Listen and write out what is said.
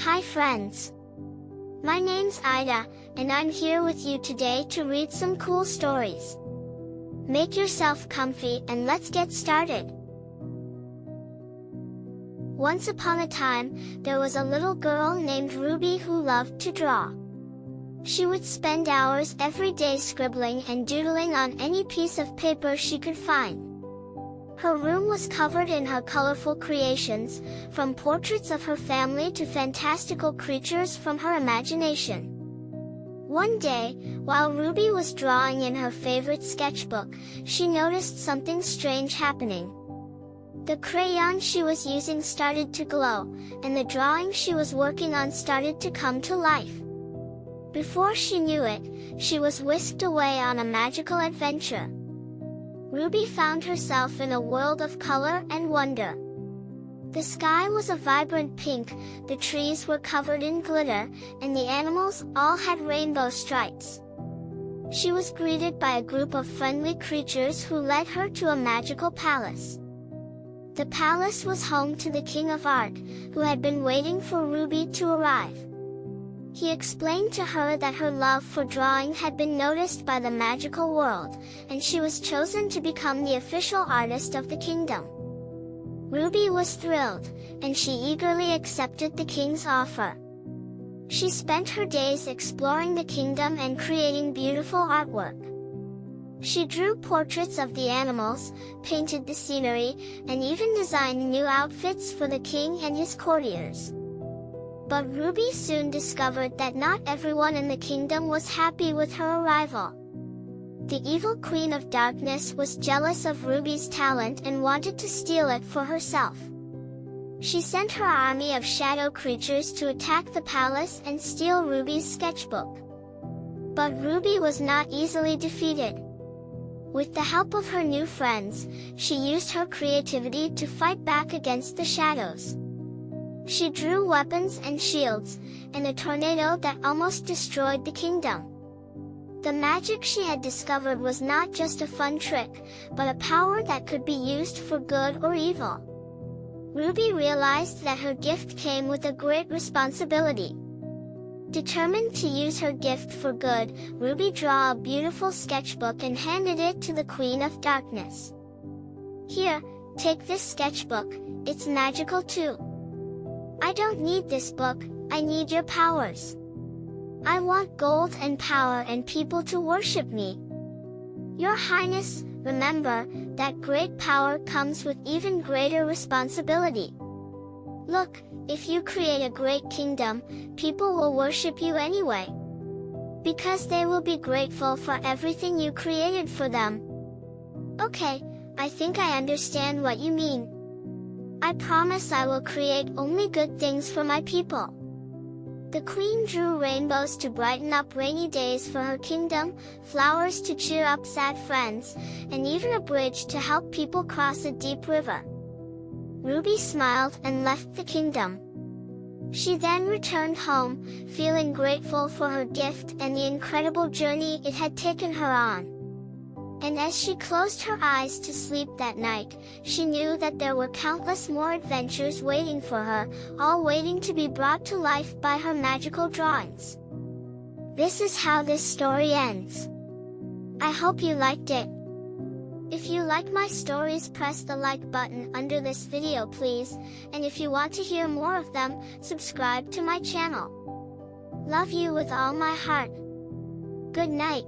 Hi friends! My name's Ida, and I'm here with you today to read some cool stories. Make yourself comfy and let's get started! Once upon a time, there was a little girl named Ruby who loved to draw. She would spend hours every day scribbling and doodling on any piece of paper she could find. Her room was covered in her colorful creations, from portraits of her family to fantastical creatures from her imagination. One day, while Ruby was drawing in her favorite sketchbook, she noticed something strange happening. The crayon she was using started to glow, and the drawing she was working on started to come to life. Before she knew it, she was whisked away on a magical adventure. Ruby found herself in a world of color and wonder. The sky was a vibrant pink, the trees were covered in glitter, and the animals all had rainbow stripes. She was greeted by a group of friendly creatures who led her to a magical palace. The palace was home to the King of Art, who had been waiting for Ruby to arrive. He explained to her that her love for drawing had been noticed by the magical world, and she was chosen to become the official artist of the kingdom. Ruby was thrilled, and she eagerly accepted the king's offer. She spent her days exploring the kingdom and creating beautiful artwork. She drew portraits of the animals, painted the scenery, and even designed new outfits for the king and his courtiers. But Ruby soon discovered that not everyone in the kingdom was happy with her arrival. The evil Queen of Darkness was jealous of Ruby's talent and wanted to steal it for herself. She sent her army of shadow creatures to attack the palace and steal Ruby's sketchbook. But Ruby was not easily defeated. With the help of her new friends, she used her creativity to fight back against the shadows. She drew weapons and shields, and a tornado that almost destroyed the kingdom. The magic she had discovered was not just a fun trick, but a power that could be used for good or evil. Ruby realized that her gift came with a great responsibility. Determined to use her gift for good, Ruby drew a beautiful sketchbook and handed it to the Queen of Darkness. Here, take this sketchbook, it's magical too. I don't need this book, I need your powers. I want gold and power and people to worship me. Your Highness, remember, that great power comes with even greater responsibility. Look, if you create a great kingdom, people will worship you anyway. Because they will be grateful for everything you created for them. Okay, I think I understand what you mean. I promise I will create only good things for my people. The queen drew rainbows to brighten up rainy days for her kingdom, flowers to cheer up sad friends, and even a bridge to help people cross a deep river. Ruby smiled and left the kingdom. She then returned home, feeling grateful for her gift and the incredible journey it had taken her on. And as she closed her eyes to sleep that night, she knew that there were countless more adventures waiting for her, all waiting to be brought to life by her magical drawings. This is how this story ends. I hope you liked it. If you like my stories press the like button under this video please, and if you want to hear more of them, subscribe to my channel. Love you with all my heart. Good night.